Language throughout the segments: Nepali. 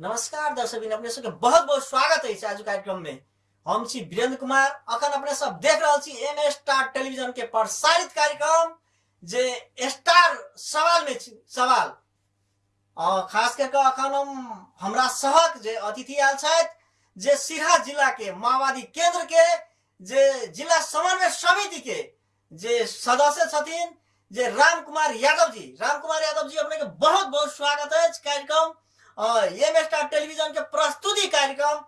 नमस्कार दर्शक अपने सबके बहुत बहुत स्वागत है आज कार्यक्रम में। हम छी वीरेंद्र कुमार अखन अपने सब देख रहल छी एम स्टार टेलीविज़न के प्रसारित कार्यक्रम जे स्टार सवाल में सवाल। अ, खास करके अखन हम हमरा सहक जे अतिथि आयल छथि जे सिरहा जिला के माओवादी केंद्र के जे जिला समन्वय समिति के जे सदस्य छथिन जे राम कुमार यादव जी। राम कुमार यादव जी अपने के बहुत बहुत स्वागत है कार्यक्रम। एम स्टार टेलीविजन के प्रस्तुति कार्यक्रम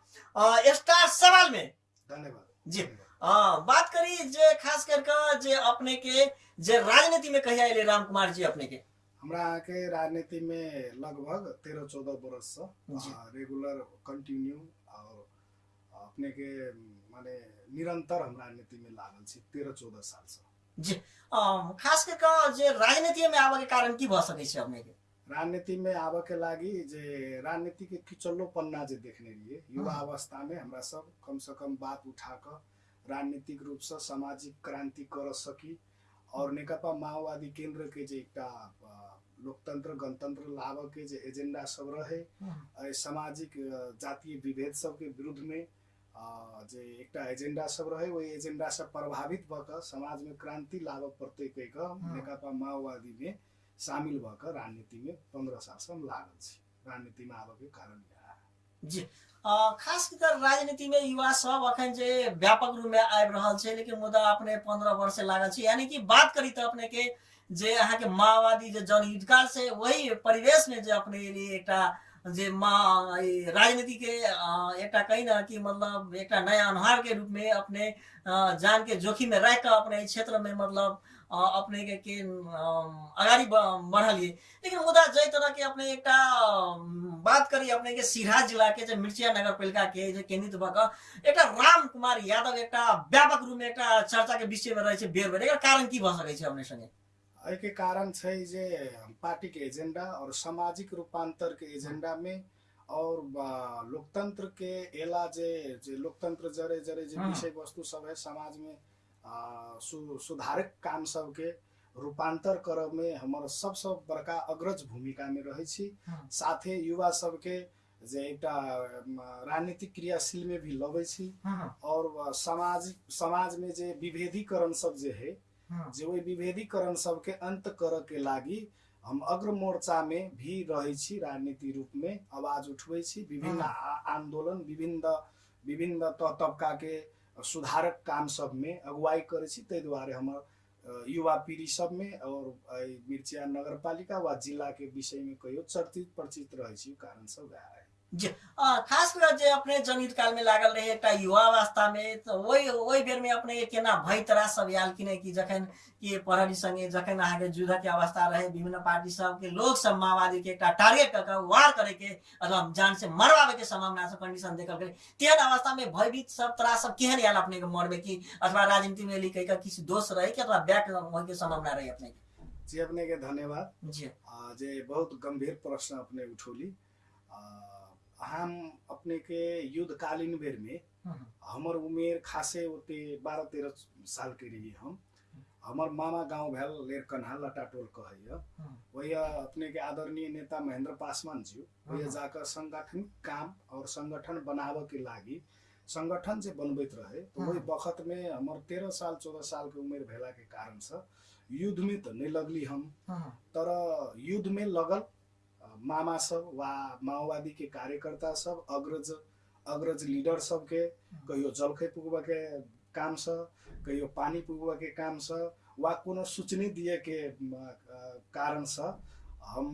स्टार सवाल में। धन्यवाद। जी। अ, बात करी जे खास करके जे अपने के जे राजनीति में कहिया अले राम कुमार जी अपने के? हमरा अहाँके राजनीति में लगभग तेरह चौदह बरस से। आ, रेगुलर कंटिन्यू और अपने के माने निरंतर हम राजनीति में लागल छी तेरह चौदह साल से। जी। खास करके जे राजनीति में आबे के कारण की भ सकै छै अपने के? राजनीति में के लागी जे राजनीति के किचल्लो पन्ना जे देखने रहिए युवा। अवस्था में हमरा सब कम से कम बात उठा कर राजनीतिक रूप से सामाजिक क्रांति कर सकी और नेकपा माओवादी केंद्र के जे एकटा अ, लोकतंत्र गणतंत्र के जे एजेंडा सब रहे सामाजिक जातीय विभेद सबके विरुद्ध में जे एकटा एजेंडा सब रहे ओहि एजेंडा से प्रभावित भऽ कऽ समाज में क्रांति कहि कऽ नेकपा माओवादी में शामिल भऽ कऽ राजनीति में पंद्रह साल हम लागल के कारण। जी। अ, खास कर राजनीति युवा सब अखन जे व्यापक रूप में रहल छै लेकिन मुदा अपने पंद्रह वर्ष लागल छै। यानी कि बात करी तऽ अपने के जे अहाँके माओवादी जे जनयुद्ध काल से वही परिवेश में जे अपने लिए एकटा जे मा राजनीति के एकटा कही ना कि मतलब एकटा नया अनुहार के रूप अपने जान के जोखिम में रह अपने क्षेत्र में मतलब अपने के, के अगाडि ब- लेकिन मुदा जै तरह के अपने एकटा बात करी अपने के सिरहा जिला के जे मिर्चिया नगर पालिका के जे केंद्रित भऽ कऽ एकटा राम कुमार यादव एकटा व्यापक रूप में एकटा चर्चा के विषय में रहै छै बेर बेर। एकर कारण की भऽ सकै छै अपने संगे एहिके कारण छै जे पार्टी के एजेंडा और सामाजिक रूपांतर के एजेंडा में और लोकतंत्र के एला जे जे लोकतंत्र जरे जरे जे। विषय वस्तु सब है समाज में सु, सुधारक काम सबके रूपांतर करब में हमर सबसँ बड़का अग्रज भूमिका में रहै छी। हाँ। साथे युवा सबके जे एकटा राजनीतिक क्रियाशील में भी लबै छी। और सामाजिक समाज में जे विभेदीकरण सब जे है जे ओहि विभेदीकरण सबके अंत करऽ के लागी हम अग्र मोर्चा में भी रहै छी राजनीति रूप में आवाज़ उठबै छी। विभिन्न आंदोलन विभिन्न विभिन्न तबका के सुधारक काम सब में अगुवाई करै छी ताहि दुआरे हमर युवा पीढ़ी सब में और मिर्चिया नगर पालिका वा जिला के विषय में कहियो चर्चित परिचित रहै छी कारण सब खास कर जे अपने जनयुद्ध काल में लागल रहे एकटा युवा अवस्था में तऽ ओहि ओहि बेर में अपने केना भय तरा सब आयल कि कि जखन कि प्रहरी संगे जखन अहाँके युद्ध के अवस्था रहे विभिन्न पार्टी सब के लोग सब माओवादी के एकटा टारगेट कऽ वार करे के अथवा जान से मरवावे के संभावना सब कंडीशन देखल गेलै तेहन अवस्था में भयभीत सब तरह सब केहन आयल अपने के मरबे कि अथवा राजनीति में लिखै का किसी दोष रहे कि अथवा बैक होय के संभावना रहे अपने जी अपने के धन्यवाद। जी। जे बहुत गंभीर प्रश्न अपने उठौली। हम अपने के युद्धकालीन बेर में हमर उमेर खासे ओते बारह तेरह साल के रहिए हम। हमर मामा गांव भेल लेरकन्हा लटाटोल कहैया हम्म, वही अपने के आदरणीय नेता महेंद्र पासवान जी वही हाँ। जाकर संगठन काम और संगठन बनाबे के लागी संगठन जे बनबैत रहे तो वही। वक्त में हमर तेरह साल चौदह साल के उमेर भेला के कारण से युद्ध में तो नहीं लगली हम। तर युद्ध में लगल मामा सब वा माओवादी के कार्यकर्ता सब अग्रज अग्रज लीडर सब के कहियो जलखै पुगबऽ के काम से कहियो पानी पुगबऽ के काम से वा कोनो सूचने दिए के म, अ, कारण से हम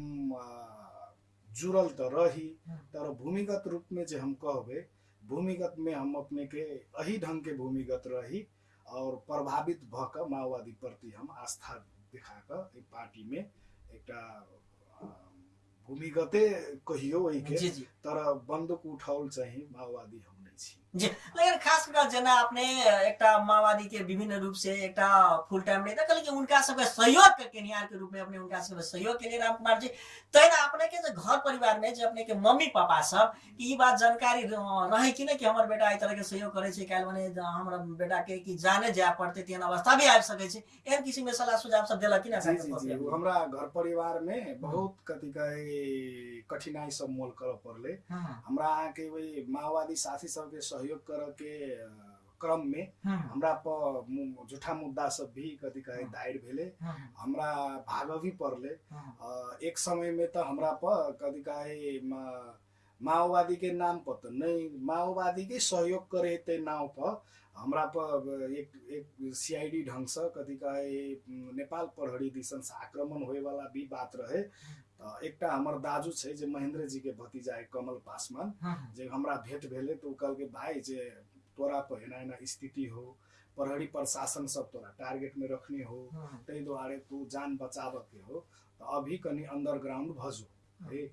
जुड़ल तऽ रही तर भूमिगत रूप में जे हम कहबै भूमिगत में हम अपने के अही ढंग के भूमिगत रही और प्रभावित कऽ माओवादी प्रति हम आस्था देखा पार्टी में एकटा अ, भूमिगते कहियो के तर बन्दुक उठाओल चाहिँ माओवादी छी जी लेकिन खास कर जेना अपने एकटा माओवादी के विभिन्न रूप से एकटा फुल टाइम नेता कहले कि उनका सबके सहयोग के केनिहार के रूप में अपने उनका सबके सहयोग के लिए राम कुमार जी तैना अपने के घर परिवार में जे अपने के मम्मी पापा सब ई बात जानकारी रहे कि नहीं कि हमर बेटा एहि तरह के सहयोग करे भने ज- हमरा बेटा के कि जाने जाय पड़ते तेहन अवस्था भी आबि सकै एहन किसिम के सलाह सुझाव सब देलक कि ना हमरा घर परिवार में बहुत कथी कहे कठिनाई सब मोल कर पड़ले हमरा अहाँ के माओवादी साथी सबके सहयोग कर के अ, क्रम में हमरा पर मु- झूठा मुद्दा सब भी कथी कहे। दायर भेले। हमरा भाग भी पड़ले एक समय में तो हमरा पर कथी कहे माओवादी के नाम पर तो नहीं माओवादी के सहयोग करे ते नाम पर हमरा पर एक एक सीआईडी ढंग से कथी कहे नेपाल प्रहरी दिसन से आक्रमण होए वाला भी बात रहे। एकटा हमर दाजू छै जे महेंद्र जी के भतीजा है कमल पासवान जे हमरा भेंट भेले तो कहल के भाई जे तोरा पर एना एना स्थिति हो प्रहरी प्रशासन सब तोरा टारगेट में रखने हो ताहि दुआरे तू जान बचाव के हो त अभी कनि अंडरग्राउंड भजो। है।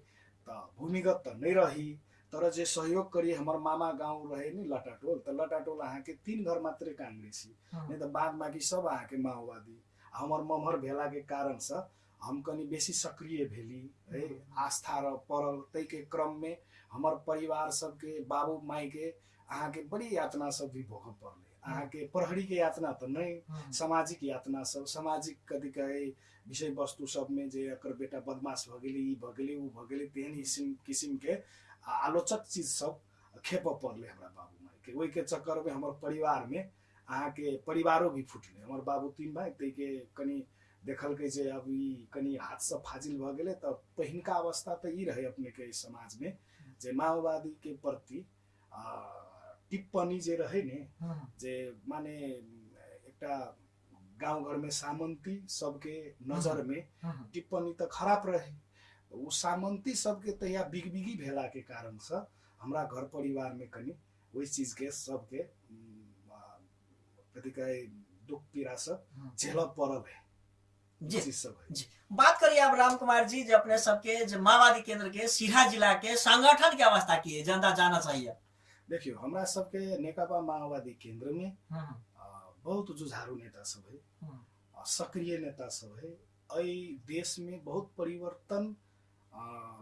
त भूमिगत त नहीं रही तर जे सहयोग करी हमर मामा गाउँ रहे नि लटाटोल त लटाटोल अहाँके तीन घर मात्रै काङ्ग्रेसी नहीं तो बाद बाकी सब अहाँके माओवादी हमर मम्हर भेला के कारण से हम कनि बेसी सक्रिय भेली है? आस्था र पड़ल तै के क्रम में हमर परिवार सबके बाबू माई के अहाँके बड़ी यातना सब भी भोग पड़ले अहाँके प्रहरी के यातना त नहीं सामाजिक यातना सब सामाजिक कथी कहे विषय वस्तु सब में जे एकर बेटा बदमाश भ गेलै ई भ गेलै ऊ भ गेलै तेहन किसिम किसिम के आलोचक चीज सब खेप पड़ले हमरा बाबू माई के ओहि के चक्कर में हमर परिवार में अहाँके परिवारो भी फुटले। हमर बाबू तीन भाइ तै के कनि देखलकै जे अब ई कनि हाथ से फाजिल भ गेलै त पहिनका अवस्था त ई रहे अपने के समाज में जे माओवादी के प्रति टिप्पणी जे रहे ने जे माने एकटा गाउँ घर में सामंती सबके नजर में टिप्पणी त खराब रहे। ऊ सामंती सबके तहिया बिगबिगी भेला के कारण से हमरा घर परिवार में कनि ओहि चीज के सबके कथी कहे दुख पीड़ा सब झेल पड़ल है। जी। जी। बात करिए अब राम कुमार जी जो अपने सबके जो माओवादी केंद्र के सिरहा जिला के संगठन की अवस्था की है जनता जाना चाहिए। देखियो हमरा सबके नेकपा माओवादी केन्द्र में बहुत जुझारू नेता सब है सक्रिय नेता सब है। एहि देश में बहुत परिवर्तन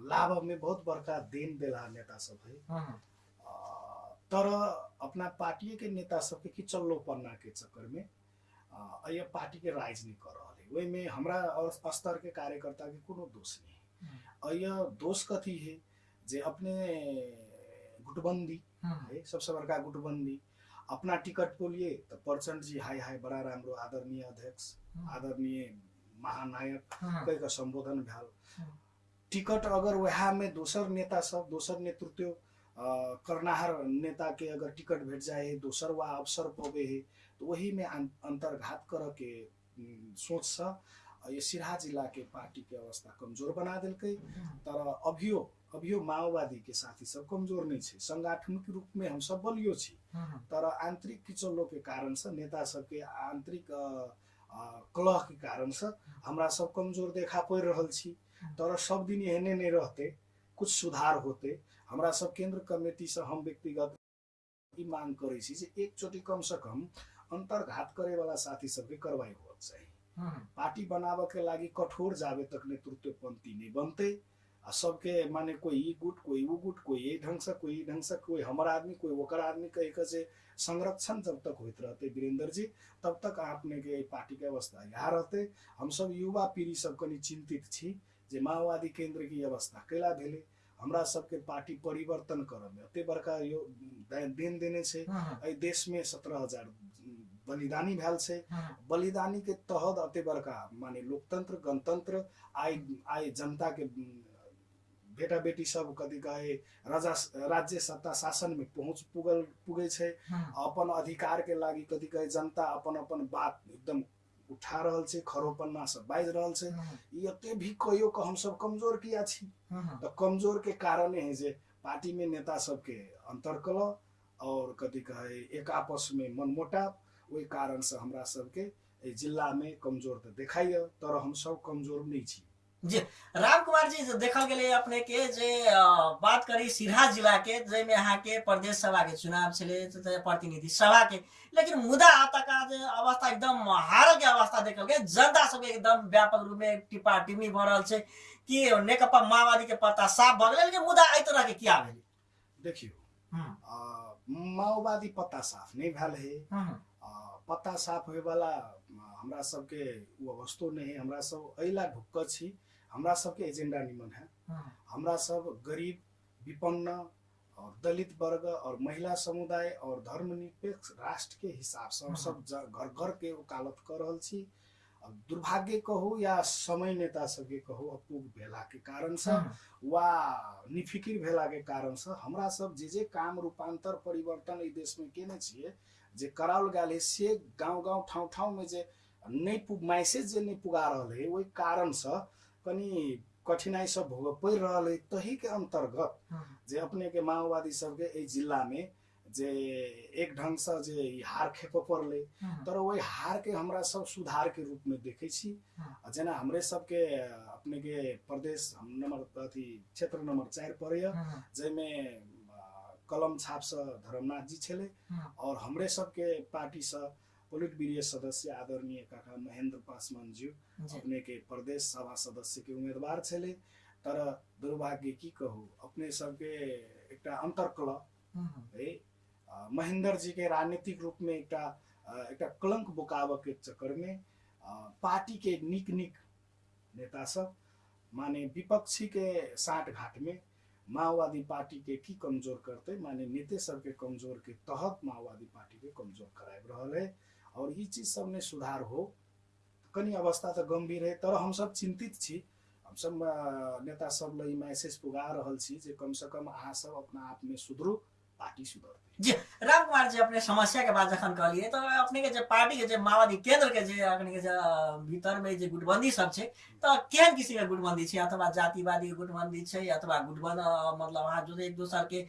लाभ में बहुत बड़का देन देला नेता सब है। आ, तर अपना पार्टी के नेता सबके किचल्लो पन्ना के चक्कर में आ, पार्टी के राजनीति कर रहा है वही में हमरा और स्तर के कार्यकर्ता के कोनो दोष नहीं। और यह दोष कथी है? जे अपने गुटबंदी है सबसे बड़का गुटबंदी अपना टिकट को लिए तो प्रचंड जी हाय हाय बड़ा राम्रो आदरणीय अध्यक्ष आदरणीय महानायक कई का संबोधन भेल टिकट अगर वह में दोसर नेता सब दोसर नेतृत्व करनाहार नेता के अगर टिकट भेट जाए है दोसर वा अवसर पवे है तो वही में अंतर्घात कर के उम, सोच से अ, ये सिरहा जिला के पार्टी के अवस्था कमजोर बना दिलकै तर अभियो अभियो माओवादी के साथी सब कमजोर नहीं छे। संगठनिक रूप में हम सब बलियो छी। तर आंतरिक किचल्लो के कारण से नेता सबके आंतरिक अ, कलह के कारण से हमरा सब कमजोर देखा पड़ि रहल छी। तर सब दिन एहने नहीं रहते कुछ सुधार होते। हमरा सब केंद्र कमेटी से हम व्यक्तिगत ई मांग करे छी जे एक चोटी कम से कम अंतर्घात करे वाला साथी सबके कार्रवाई चाहिए पार्टी बनाबे के लागि कठोर जाबे तक नेतृत्व पंक्ति नहीं बनते। आ सबके माने कोई ई गुट कोई ऊ गुट कोई ये ढंग से कोई ढंग से कोई हमर आदमी कोई ओकर आदमी कह के से संरक्षण जब तक होते रहते वीरेंद्र जी तब तक आपने के पार्टी के अवस्था यहाँ रहते। हम सब युवा पीढ़ी सब कनि चिंतित छी जे माओवादी केंद्र की अवस्था कैला भेले। हमरा सबके पार्टी परिवर्तन करब एते बड़का यो देन देने छै। एहि देश में सत्रह हजार बलिदानी भेल छै। बलिदानी के तहत अते बड़का माने लोकतंत्र गणतंत्र आइ आइ जनता के बेटा बेटी सब कथी कहे राजा राज्य सत्ता शासन में पहुंच पुगल पुगे छै। अपन अधिकार के लागि कथी कहे जनता अपन अपन बात एकदम उठा रहल छै खरोपन्ना बाजि रहल छै। ई एते भी कहियो के हम सब कमजोर किया छी? तो कमजोर के कारणे है जे पार्टी में नेता सबके अंतरकलह और कथी कहे एक आपस में मनमुटाव ओहि कारण से हमरा सबके एहि जिला में कमज़ोर तऽ देखाइए तर हम सब कमज़ोर नहीं छी। जी राम कुमार जी देखल गेलै अपने के जे बात करी सिरहा जिला के जेमे अहाँ के प्रदेश सभा के चुनाव त- त प्रतिनिधि सभा के लेकिन मुदा आतका जे अवस्था एकदम हार के अवस्था देखल गेल जनता सब एकदम व्यापक रूप में टिपा टिप्पणी भऽ रहल छै कि नेकपा माओवादी के पत्ता साफ़ भऽ गेलै लेकिन मुदा एहि तरह के किया भेलै? देखियो हम्म, माओवादी पत्ता साफ़ नहीं भेल। है हम्म, अ, पत्ता साफ होय वाला अ, हमरा सबके वो अवस्थो नहीं है। हमरा सब अइला ढुक्क छी। हमरा सबके एजेंडा निमन है। हमरा सब गरीब विपन्न और दलित वर्ग और महिला समुदाय और धर्मनिरपेक्ष राष्ट्र के हिसाब से सब घर घर के वकालत कर रहल छी। अब दुर्भाग्य कहू या समय नेता सबके कहू अपूग भेला के कारण से वा निफिकिर भेला के कारण से हमरा सब जे जे काम रूपांतर परिवर्तन ई देश में केने छियै जे कराओल गेल है से गांव गांव ठाउँ ठाउँ में जे नहीं पु- मैसेज जे नहीं पुगा रहल है ओहि कारण से कनी कठिनाई सब भोग पड़ि रहल है तही के अंतर्गत हम्म, जे अपने के माओवादी सबके एहि जिला में जे एक ढंग से जे हार खेप पड़लै तर ओहि हार के हमरा सब सुधार के रूप में देखे छी जेना हमरे सबके अपने के प्रदेश हम नंबर अथी क्षेत्र नंबर चारि हम्म, जाहिमे कलम छाप से धर्मनाथ जी छले हम्म, और हमरे सबके पार्टी से पोलिट ब्यूरो सदस्य आदरणीय काका महेंद्र पासवान जी। अपने के प्रदेश सभा सदस्य के उम्मीदवार छले। तर दुर्भाग्य की कहू अपने सबके एकटा अंतरकलह हम्म, है महेंद्र जी के राजनीतिक रूप में एकटा एकटा कलंक बुकाव के चक्कर में पार्टी के निक निक नेता सब माने विपक्षी के साठ घाट में माओवादी पार्टी के की कमजोर करते? माने नेते सब के कमजोर के तहत माओवादी पार्टी के कमजोर कराब रहल है। और ई चीज सब में सुधार हो कनी अवस्था तो गंभीर है तर हम सब चिंतित छी। हम सब नेता सब मैसेज पुगा जे कम से कम अहाँ अपना आप में सुधरू। पार्टी सुधरते जी राम कुमार जी अपने समस्या के बात जखन कहलिए तो अपने के जे पार्टी के जे माओवादी केंद्र के जे अपने के जे भीतर में जे गुटबंदी सब छै तो केहन किसी के गुटबंदी छै अथवा जातिवादी के गुटबंदी छै अथवा गुटबंद मतलब अहाँ जो एक दोसर के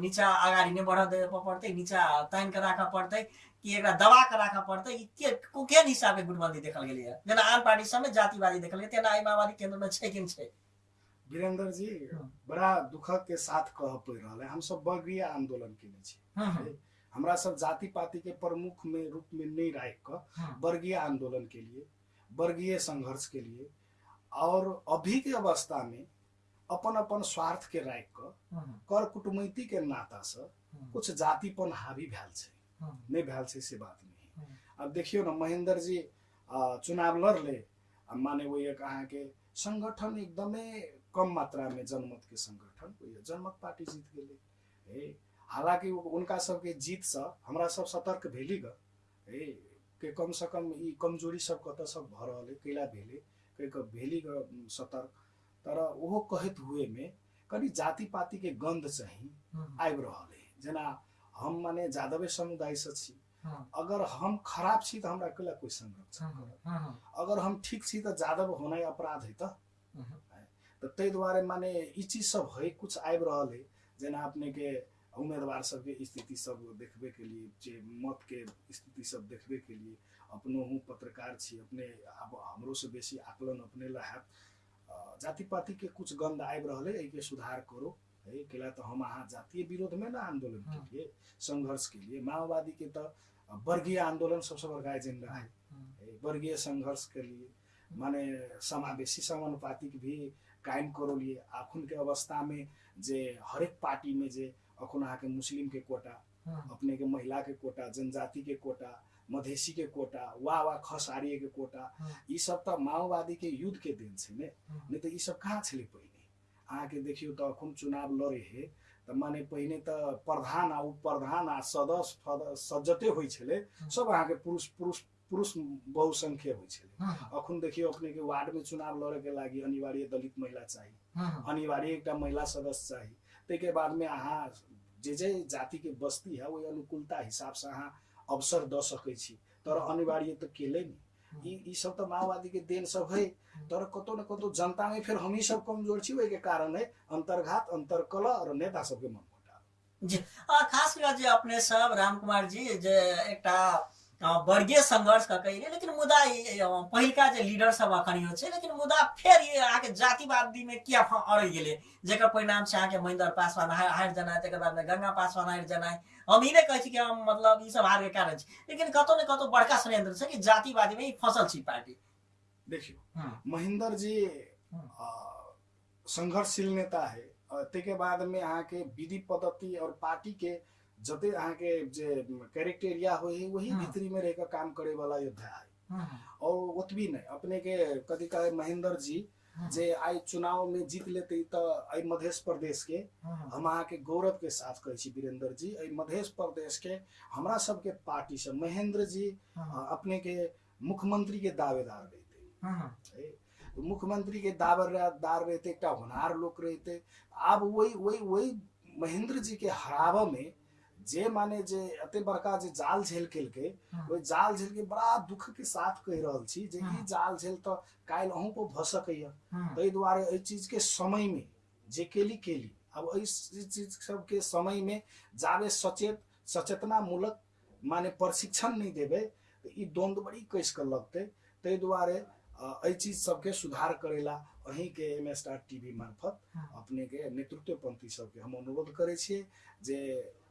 नीचा अगाडि नै बढ़ देवे पड़तै नीचा तानि के राखऽ पड़तै कि एकरा दबा के राखऽ पड़तै के केहन हिसाब के गुटबंदी देखल गेलै जेना आन पार्टी सब में जातिवादी देखल गेलै तेना माओवादी केंद्र में छै कि नहि छै वीरेंद्र जी। बड़ा दुख के साथ कह पड़ रहा है हम सब वर्गीय आंदोलन केने छी हमरा सब जाति पाति के प्रमुख में रूप में नहीं राख कर वर्गीय आंदोलन के लिए वर्गीय संघर्ष के लिए और अभी के अवस्था में अपन अपन स्वार्थ के राख कर कर कुटमैती के नाता से कुछ जातिपन हावी भैल छै। नहीं भैल छै से बात नहीं। अब देखियो न महेंद्र जी चुनाव लड़ले माने वो एक अहाँ के संगठन एकदमै कम मात्रा में जनमत के संगठन वो जनमत पार्टी जीत गेले। हे हालांकि उनका सबके जीत से हमरा सब सतर्क भेली ग। हे के कम से कम ई कमजोरी सब कतऽ सब भऽ रहल है कैला भेले कहि कऽ भेली ग सतर्क। तर ओहो कहैत हुए में कनि जाति पाति के गंध चाहिँ आबि रहल है जेना हम माने जादवे समुदाय से छी। अगर हम खराब छी तऽ हमरा कैला कोई संरक्षण अगर हम ठीक छी तऽ जादव होनाइ अपराध है हम्म। तऽ ताहि दुआरे माने ई चीज सब है कुछ आबि रहल है जेना अपने के उम्मीदवार सबके स्थिति सब देखबे के लिए जे मत के स्थिति सब देखबे के लिए अपनो हूँ पत्रकार छी अपने अब हमरो से बेसी आकलन अपने ला हैत। जाति पाति के कुछ गंध आबि रहल है एहिके सुधार करो। है कैला तऽ हम अहाँ जातीय विरोध में ना आंदोलन के हम्म। लिए संघर्ष के लिए माओवादी के तऽ वर्गीय आंदोलन सबसे बड़का एजेंडा है वर्गीय संघर्ष के लिए माने समावेशी समानुपातिक भी कायम करो लिए अखुन के अवस्था में जे हरेक पार्टी में जे अखुन अहाँके मुस्लिम के कोटा अपने के महिला के कोटा जनजाति के कोटा मधेसी के कोटा वा वा खसारिये के कोटा। ई सब तऽ माओवादी के युद्ध के दिन छै ने? नहीं तऽ ई सब कहाँ छलै पहिने? अहाँके देखियौ तऽ अखुन चुनाव लड़े हे तऽ माने पहिने तऽ प्रधान आ उप प्रधान आ सदस्य सज्जते होइ छलै। सब अहाँके पुरुष पुरुष पुरुष बहुसंख्य होइ छलै। हम्म, अखुन देखियो अपने के वार्ड में चुनाव लड़े के लागि अनिवार्य दलित महिला चाहिए अनिवार्य एकटा महिला सदस्य चाहिए ताहिके बादमे अहाँ जे जे जाति के बस्ती है ओहि अनुकूलता हिसाब से अहाँ अवसर दऽ सकै छी। तर अनिवार्य तऽ केले नि। ई ई सब तऽ माओवादी के देन सब है। तर कतौ न कतौ जनता में फिर हमही सब कमज़ोर छी के कारण है अंतर्घात अंतरकलह और नेता सबके मन जी। आ, खास कर जे अपने सब राम कुमार जी जे एकटा वर्गीय संघर्ष का कहिले लेकिन मुदा ई, अ, पहिलका जे लीडर सब अखन यो छै लेकिन मुदा फेर ये अहाँके जातिवादी में किया अड़ गेले? जेकर परिणाम छै अहाँके महेंद्र पासवान हार जेनाइ तकर बाद में गंगा पासवान हारि जेनाइ। हम ई नहि कहै कि हम मतलब ई सब हार के कारण लेकिन कतौ ने कतौ बड़का षड्यंत्र छै कि जातिवादी में फ़सल छी पार्टी। देखियो हम्म, महेंद्र जी संघर्षशील नेता है ताहिके बाद में अहाँके विधि पद्धति और पार्टी के जते अहाँके जे कैरेक्टेरिया होइ है। वही। भीतरी में रह के काम करे वाला योद्धा है। और ओतबी नहीं अपने के कथी कहे महेंद्र जी जे आई चुनाव में जीत लेते तो आई मध्य प्रदेश के हम अहाँके गौरव के साथ कहै छी वीरेंद्र जी आई मध्य प्रदेश के हमरा सबके पार्टी से महेंद्र जी अपने के मुख्यमंत्री के दावेदार रहते। तो मुख्यमंत्री के दावेदार रहते एकटा होनहार लोग रहते। आब वही वही वही महेंद्र जी के हराबे में जे माने जे एते बड़का जे जाल झेल केलकै हम्म, ओहि जाल झेल के बड़ा दुख के साथ कहि रहल छी जे ई हम्म। जाल झेल तऽ काल्हि अहूँ पर भऽ सकैया हम्म, ताहि दुआरे एहि चीज़ के समय में जे केली केली। अब एहि चीज़ सब के समय में जाबे सचेत सचेतना मूलक माने प्रशिक्षण नहीं देबै तऽ ई द्वंद्व बड़ी कस के लगतै। ताहि दुआरे अ, एहि चीज़ सबके सुधार करेला अहीं के एम एस आर टीवी मार्फत हम्म, अपने के नेतृत्व पंथी सबके हम अनुरोध करै छियै जे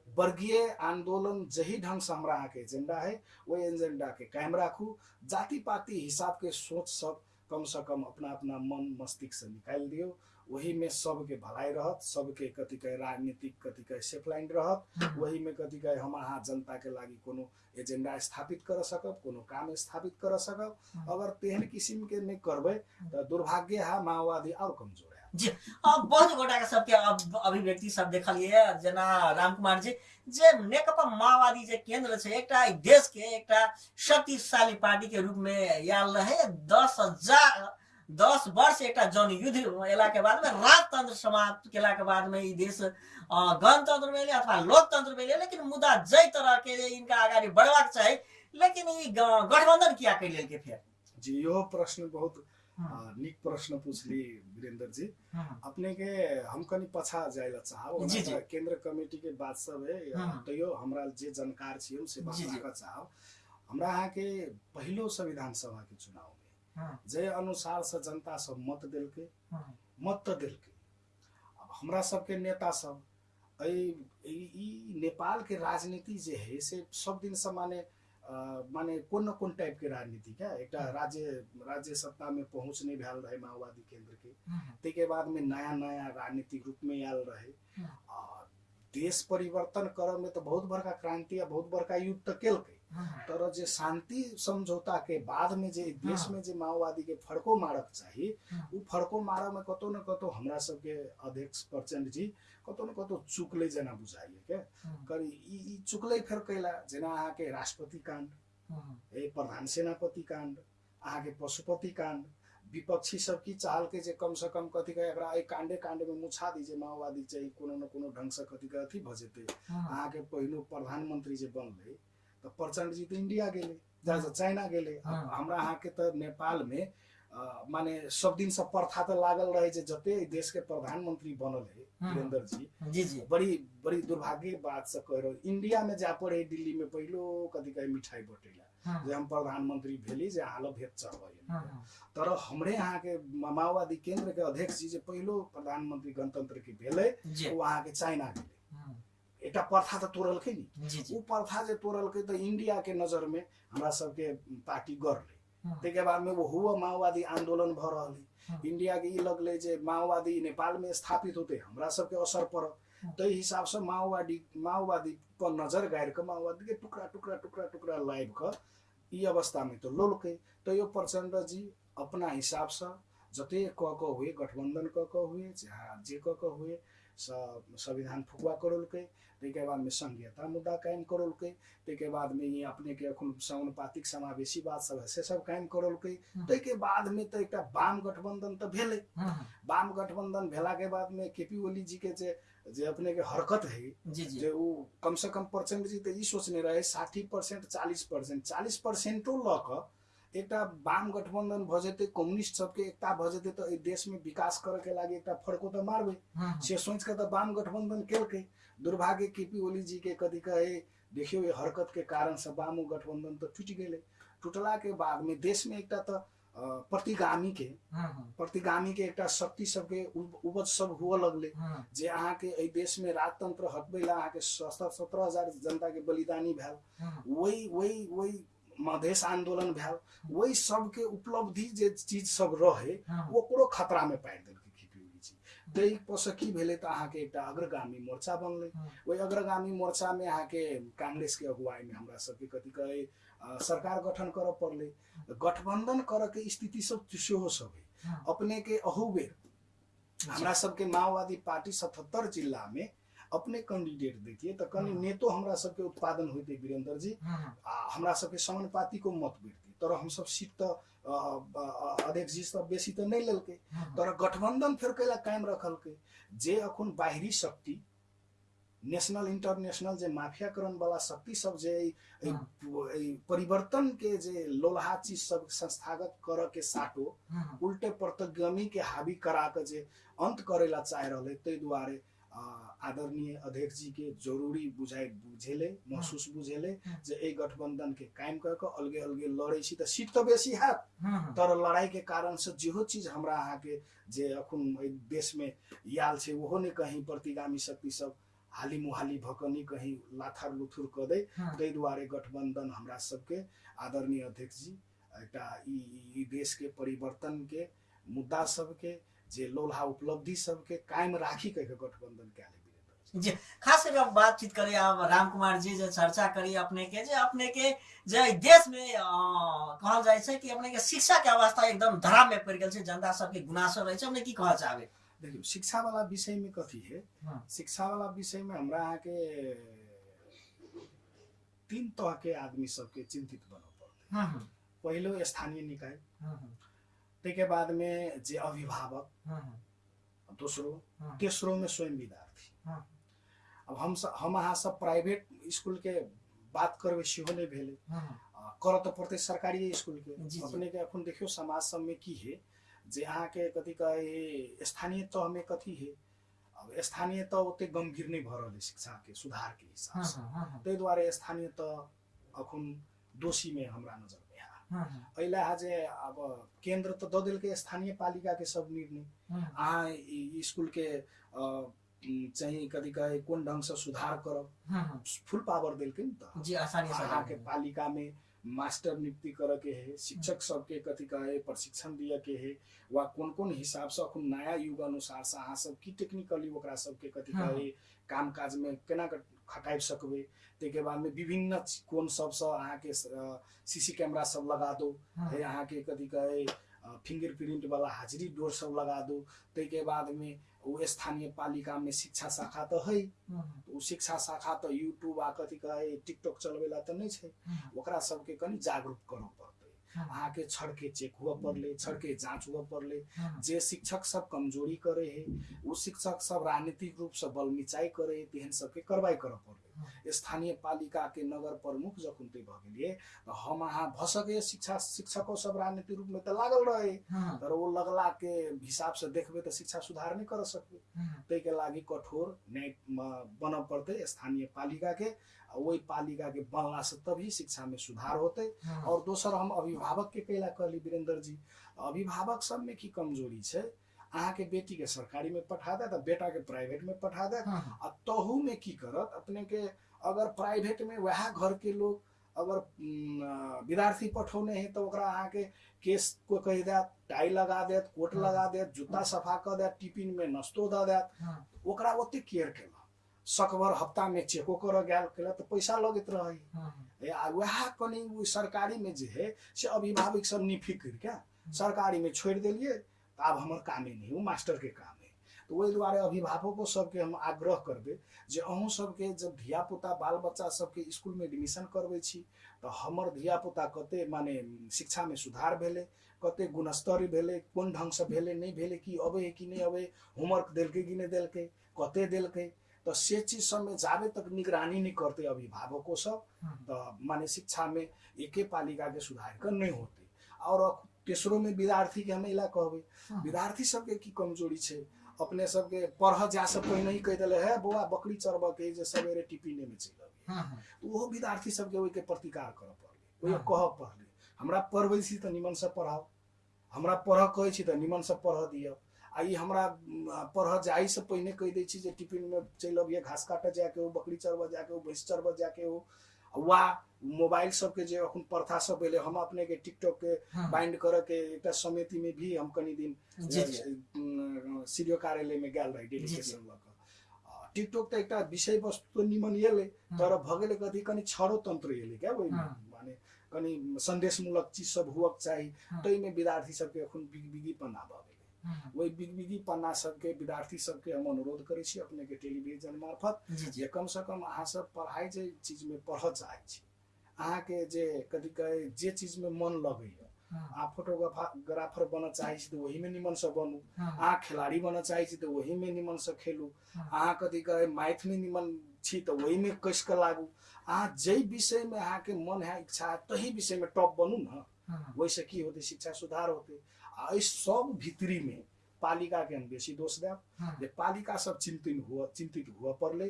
वर्गीय आंदोलन जही ढंग से हमरा अहाँके एजेंडा है ओहि एजेंडा के कायम राखू। जाति पाति हिसाब के सोच सब कम से कम अपना अपना मन मस्तिष्क से निकाल दियो। वही में सबके भलाई रहत सबके कहे राजनीतिक कथी कहे सेफ लाइन रहत। हम्म, वही में कथी कहे हम अहाँ जनता के लागि कोनो एजेंडा स्थापित कर सकब कोनो काम स्थापित कर सकब। अगर तेहन किसिम के नहीं करबै तऽ दुर्भाग्य है माओवादी और कमजोर। है अब बहुत गोटा के सबके अभिव्यक्ति सब देखलिए जेना राम कुमार जी, जे नेकपा माओवादी जे केंद्र छै एकटा देश के एकटा शक्तिशाली पार्टी के रूप में आयल रहे दस हज़ार, दस वर्ष एक जन युद्ध एला के बाद में, राजतंत्र समाप्त केला के बाद में देश गणतंत्र में अथवा लोकतंत्र में लेकिन मुद्दा जै तरह के इनका अगाडि बढ़वा चाहिए लेकिन गठबंधन किया कैल के फेर? जी यो प्रश्न बहुत नीक प्रश्न पूछली वीरेंद्र जी अपने के हम कनी पछा जाय ला चाहब जी, जी। केंद्र कमेटी के बात सब है। तैयो हमरा जे जानकार छी हम से बात। राखऽ चाहब। हमरा अहाँ के पहिलो संविधान सभा के चुनाव में जे अनुसार से जनता सब मत देलकै मत तऽ देलकै। अब हमरा सबके नेता सब ई नेपाल के राजनीति जे है से सब दिन से माने माने कोन न कोन टाइप के राजनीति क्या? एक राज्य राज्य सत्ता में पहुँच नहीं भेल रहे माओवादी केंद्र के। ते के बाद में नया नया राजनीतिक रूप में आयल रहे। हम्म। आ देश परिवर्तन करे में तो बहुत बड़का क्रांति आ बहुत बड़का युद्ध तो कल हम्म, तर जे शांति समझौता के बाद में जे देश में जे माओवादी के फड़को मारक चाही। उ फड़को मारऽ में कतौ न कतौ हमरा सबके अध्यक्ष प्रचंड जी कतौ न कतौ चुकलै जेना बुझाइए। के करी ई चुकलै फेर कैला जेना अहाँके राष्ट्रपति कांड ए प्रधान सेनापति कांड अहाँके पशुपति कांड विपक्षी सब की चाहल के जे कम से कम कथी कहे एकरा एहि कांडे कांडे में मुछा दी जे माओवादी चाहिँ कोनो न कोनो ढंग से कथी कहे अथी भऽ जेतै। हम्म, अहाँके पहिलो प्रधानमंत्री जे बनलै तऽ प्रचंड जी तऽ इंडिया गेलै जा चाइना गेलै। हमरा अहाँके तऽ नेपाल में माने सब दिन से प्रथा तऽ लागल रहे जे जते देश के प्रधानमंत्री बनल है। वीरेंद्र जी जी। जी बड़ी बड़ी दुर्भाग्य बात से कह रहे इंडिया में जा पड़े दिल्ली में पहिलो कथी कहे मिठाई बटेला जे हम प्रधानमंत्री भेली जे हाल भेट चढ़बै हम्म, तर हमरे यहाँ के माओवादी केंद्र के अध्यक्ष जी जे पहिलो प्रधानमंत्री गणतंत्र के भेलै ओ अहाँ के चाइना गेलै। एकटा प्रथा तऽ तोड़लकै नि। उ प्रथा जे। तोड़लकै तऽ इंडिया के नजर में हमरा सबके पार्टी गढ़लै हम्म, ताहिके बाद में वो हुआ माओवादी आंदोलन भऽ रहल। है। हम्म, इंडिया के ई लगलै जे माओवादी नेपाल में स्थापित होते हमरा सबके असर पड़त। हम्म। ताहि हिसाब से माओवादी माओवादी पर नजर गाड़ि कऽ माओवादी के टुकड़ा टुकड़ा टुकड़ा टुकड़ा लाइब कऽ ई अवस्था में तो लोलकै। तैयो प्रचंड जी अपना हिसाब से जते कऽ कऽ हुए गठबंधन कऽ कऽ हुए चाहे जे कऽ कऽ हुए संविधान फुकवा करलकै ताहिके बाद में संघीयता मुद्दा कायम करलकै ताहिके बाद में ई अपने के अखन समानुपातिक समावेशी बात सब है से सब कायम करलकै। हम्म। ताहिके बाद में तऽ एकटा वाम गठबंधन तऽ भेलै। हम्म, वाम गठबंधन भेला के बाद में केपी ओली जी के जे जे अपने के हरकत है जी जी। जे उ कम से कम प्रचंड जी तऽ ई सोचने रहे साठी परसेंट चालीस परसेंट चालीस परसेंटो लऽ कऽ एकटा वाम गठबंधन भऽ जेतै कम्युनिस्ट सबके एकता भऽ जेतै तऽ एहि देश में विकास करऽ के लागि एकटा फड़को तऽ मारबै। से सोच के तऽ वाम गठबंधन केलकै। दुर्भाग्य केपी ओली के कथी कहे देखियो ये हरकत के कारण से वामो गठबंधन तो टूट गेले। टूटला के बाद में देश में एकटा तो अ, प्रतिगामी के प्रतिगामी के एकटा शक्ति सबके उप- उपज सब हुअ लगले। जे अहाँके एहि देश में राजतंत्र हटबै ला अहाँके सत्रह हजार जनता के बलिदानी भेल। वही वही वही मधेश आंदोलन भेल वही सबके उपलब्धि जे चीज सब रहे ओकरो खतरा में पारि देलकै खिपी जी ताहि पसँ की भेलै तऽ अहाँके एकटा अग्रगामी मोर्चा बनलै। ओहि अग्रगामी मोर्चा में अहाँके कांग्रेस के अगुवाई में हमरा सबके कथी कहे सरकार गठन करऽ पड़लै। गठबंधन करऽ के स्थिति सब सेहो सब है। अपने के अहू बेर हमरा सबके माओवादी पार्टी सतहत्तर जिला में अपने कैंडिडेट दैतियै तऽ कनि। नेतो हमरा सबके उत्पादन होइतै वीरेंद्र जी आ हमरा सबके समानुपाती को मत बैठतै तर हमसब सीट तऽ अ, अध्यक्ष जी सब बेसी तऽ नहि लेलकै। तर गठबंधन फेर कैला कायम रखलकै। जे अखन बाहरी शक्ति नेशनल इंटरनेशनल जे माफियाकरण वाला शक्ति सब जे परिवर्तन के जे लोलहा चीज सब संस्थागत करऽ के साटो उल्टे प्रतिगामी के हावी करा के जे अंत करे ला चाह रहले ताहि दुआरे आदरणीय अध्यक्ष जी के जरूरी बुझाइ बुझेले महसूस बुझेले जे एहि गठबंधन के कायम के अलगे अलगे लड़ै छी तऽ सीट तऽ बेसी हैत। तर लड़ाई के कारण से जेहो चीज हमरा अहाँके जे अखन देश में याल छै ओहो ने कहीं प्रतिगामी शक्ति सब हाली मुहाली भकनी कहीं लाथार लुथुर कऽ दे। ताहि दुआरे गठबंधन हमरा सबके आदरणीय अध्यक्ष जी एकटा ई ई देश के परिवर्तन के मुद्दा सबके जे लोलहा उपलब्धि सबके कायम राखी कह के गठबंधन वीरेंद्र जी। खास करके अब बातचीत करिए अब राम कुमार जी जे चर्चा करी अपने के जे अपने के जे देश में कहल जाइ छै कि अपने के शिक्षा के अवस्था एकदम धराम में पड़ि गेल छै जनता सबके गुनासो रहै छै अपने की कहऽ चाहबै? देखियो शिक्षा वाला विषय में कथी है? हाँ। शिक्षा वाला विषय में हमरा अहाँके तीन तरह के आदमी सबके चिंतित बनऽ पड़तै। हम्म, पहिलो स्थानीय निकाय हम्म, ताहिके बाद में जे अभिभावक दोसरो तेसरो में स्वयं विद्यार्थी। अब हम हम अहाँ सब प्राइवेट स्कूल के बात करबै सेहो नहि भेलै। करऽ तऽ पड़तै सरकारी स्कूल के जी, जी। अपने के एखन देखियो समाज सब में की है जे अहाँके कथी कहे स्थानीय तह में कथी है अब स्थानीय तह ओते गंभीर नहि भऽ रहल है शिक्षा के सुधार के हिसाब से हम्म, हम्म, ताहि दुआरे स्थानीय तह अखन दोषी में हमरा नजर में है। हम्म, एहि लए जे अब केंद्र तऽ दऽ देलकै स्थानीय पालिका के सब निर्णय। हम्म, अहाँ ई ई स्कूल के अ, उम, चाहिँ कथी कहे कोन ढंग से सुधार हम्म, फुल पावर देलकै नि जी आसानी से अहाँके पालिका में मास्टर नियुक्ति करे के है शिक्षक सबके कथी कहे प्रशिक्षण दिए के है वा कोन कोन हिसाब से अखन नया युग अनुसार से अहाँ सब की टेक्निकली ओकरा सबके कथी हाँ। कहे काम काज में केना खटाबि सकबै। ताहिके बाद में विभिन्न कोन सबसँ अहाँके सीसी कैमरा सब लगा दो। अहाँके कथी कहे फिंगरप्रिंट वाला हाजिरी डोर सब लगा दो। ताहिके बाद में ओ स्थानीय पालिका में शिक्षा शाखा तऽ है। ओ शिक्षा शाखा तऽ यूट्यूब आ कथी कहे टिकटॉक चलबै ला तऽ नहि छै। ओकरा सबके कनि जागरूक करऽ पड़तै। अहाँके छड़के चेक हुअ पड़लै छड़के जांच हुअ पड़लै जे शिक्षक सब कमजोरी करे है ओ शिक्षक सब राजनीतिक रूप से बल मिचाई करे है तेहन सबके कार्रवाई करऽ पड़लै स्थानीय पालिका के नगर प्रमुख जखन ते भऽ गेलियै तऽ हम अहाँ भऽ सकैए शिक्षा शिक्षको सब राजनीतिक रूप में तऽ लागल रहे। तर ओ लगला के हिसाब से देखबै तऽ शिक्षा सुधार नहि सकबै हम्म, ताहिके लागि कठोर न्याय बनऽ पड़तै स्थानीय पालिका के ओहि पालिका के बनला से तभी शिक्षा में सुधार होतै। और दोसर हम अभिभावक के कैला कहली वीरेंद्र जी अभिभावक सब में की कमजोरी छै अहाँके बेटी के सरकारी में पठा देत बेटा के प्राइवेट में पठा देत आ तहू में की करत? अपने के अगर प्राइवेट में वह घर के लोग अगर विद्यार्थी पठौने है तो ओकरा अहाँके केस को कह देत टाई लगा देत कोट लगा देत जूता सफ़ा कऽ देत टिफ़िन में नाश्तो देत। हम्म, ओकरा ओते केयर केलक। सकभर हफ़्ता में चेको करऽ गेल केलक तऽ पैसा लगैत रहै। आ वएह कनि सरकारी में जे है से अभिभावक सब निफिक्र क्या? सरकारी में छोड़ देलिए तऽ आब हमर कामे नहीं ओ मास्टर के काम है तऽ ओहि दुआरे अभिभावको सबके हम आग्रह करबै जे अहूँ सबके जब धिया पुता बाल बच्चा सबके स्कूल में एडमिशन करबै छी तऽ हमर धिया पुता कते माने शिक्षा में सुधार भेलै कते गुणस्तर भेलै कोन ढंग से भेलै नहि भेलै कि अबै है कि नहि अबै होमवर्क देलकै कि नहि देलकै कते देलकै तऽ से चीज सबमे जाबे तक निगरानी नहीं करते अभिभावको सब तऽ माने शिक्षा में एके पालिका के सुधार कर नहीं होते। और तेसरो में विद्यार्थी के हम इला कहबै हम्म, विद्यार्थी सबके की कमज़ोरी छै? अपने सबके पढ़ जा से पहिने ही कहि देले है बौआ बकरी चरबऽ के जे सवेरे टिफिने में चल अबिहे है हम्म, तो विद्यार्थी सबके ओहिके प्रतिकार कर पड़लै। ओहि हाँ। कहऽ पड़लै हमरा पढ़बै छी तऽ निमन से पढ़ाओ हमरा पढ़ कहै छी तऽ निमन से पढ़ दिअ। आ ई हमरा म, पढ़ऽ जाइ से पहिने कहि दै छी जे टिफ़िन में चल अबिए घास काटऽ जाके हो बकरी चरबऽ जाके हो भैंस चरबऽ जाके हो वा मोबाइल सबके जे अखन प्रथा सब भेलै हम अपने के टिकटॉक के बाइंड करऽ के एकटा समिति में भी हम कनि दिन सीडीओ कार्यालय में गेल रही। डेलीगेशन लऽ कऽ टिकटॉक तऽ एकटा विषय वस्तु तऽ निमन एलै तर भऽ गेलै कथी कनि छड़ो तंत्र एलै क्या ओहिमे। माने कनि संदेशमूलक चीज सब हुअक चाही। ताहिमे विद्यार्थी सबके भऽ गेलै हम्म, ओहि बिगबिगी पन्ना सबके विद्यार्थी सबके हम अनुरोध करै छी अपने के टेलीविजन मार्फत जी कम से कम अहाँ सब पढ़ाइ जे चीज में पढ़ऽ चाहै छी अहाँके जे कथी कहै जे चीज में मन हम्म, अहाँ फोटोग्राफर बनऽ चाहै छी तऽ ओहिमे निमन से बनू अहाँ खेलाड़ी बनऽ चाहै छी तऽ ओहिमे निमन से खेलू अहाँ कथी कहै मैथमे निमन छी तऽ ओहिमे कसि कऽ लागू अहाँ जाहि विषयमे अहाँके मन है इच्छा है तही विषयमे टॉप बनू ने। ओहिसँ की होतै शिक्षा सुधार होतै सब भितरीमे पालिकाके हम बेसी दोष देब जे पालिका सब चिंतित हुअ चिंतित हुअ पड़लै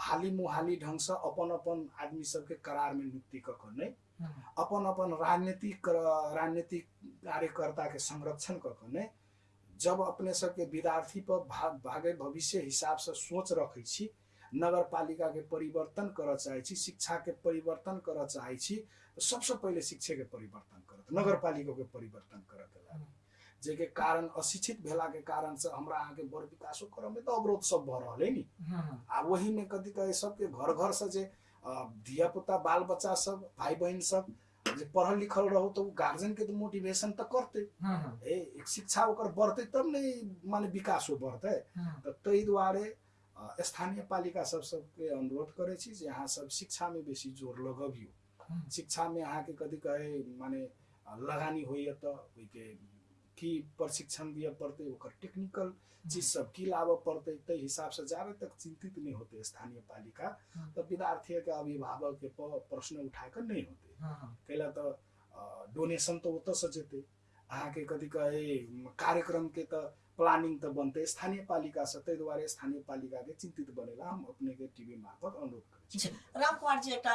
हाली मुहाली ढंगसँ अपन अपन आदमी सबके करारमे नियुक्ति कऽ कऽ नहि हम्म, अपन अपन राजनीतिक राजनीतिक कार्यकर्ताके संरक्षण कऽ कऽ नहि जब अपने सबके विद्यार्थी पर भाग भागे भविष्य हिसाब से सोच रखै छी नगर पालिका के परिवर्तन करऽ चाहै छी शिक्षा के परिवर्तन करऽ चाहै छी तऽ सबसँ पहिले शिक्षे के परिवर्तन करत नगर पालिका के परिवर्तन करऽ के लागि जेके कारण अशिक्षित भेला के कारण से हमरा अहाँके बड़ विकासो करऽ में तऽ अवरोध सब भऽ रहल है नी आ वही में कथी कहे सबके घर घर से जे धिया पुता बाल बच्चा सब भाई बहन सब जे पढ़ल लिखल रहो तो गार्जियन के तो मोटिवेशन तो करते। ए शिक्षा ओकर बढ़ते तब ने माने विकासो बढ़ते। तऽ ताहि दुआरे स्थानीय पालिका सब सबके अनुरोध करै छी जे अहाँ सब शिक्षा में बेसी जोर लगबियौ। हम्म, शिक्षा में अहाँके कथी कहे माने लगानी होइए तऽ ओहिके की प्रशिक्षण दिअ पड़तै ओकर टेक्निकल चीज सब की लाबऽ पड़तै ताहि हिसाब से जाबे तक चिंतित नहीं होते स्थानीय पालिका। तऽ विद्यार्थी के अभिभावक के प- प्रश्न उठा कऽ नहीं होते। कैला तऽ डोनेशन तऽ ओतऽसँ जेतै। अहाँके कथी कहे कार्यक्रम के तऽ प्लानिंग तऽ बनतै स्थानीय पालिका से ताहि दुआरे स्थानीय पालिका के चिंतित बनेला हम अपने के मार्फत अनुरोध करै राम कुमार जी एकटा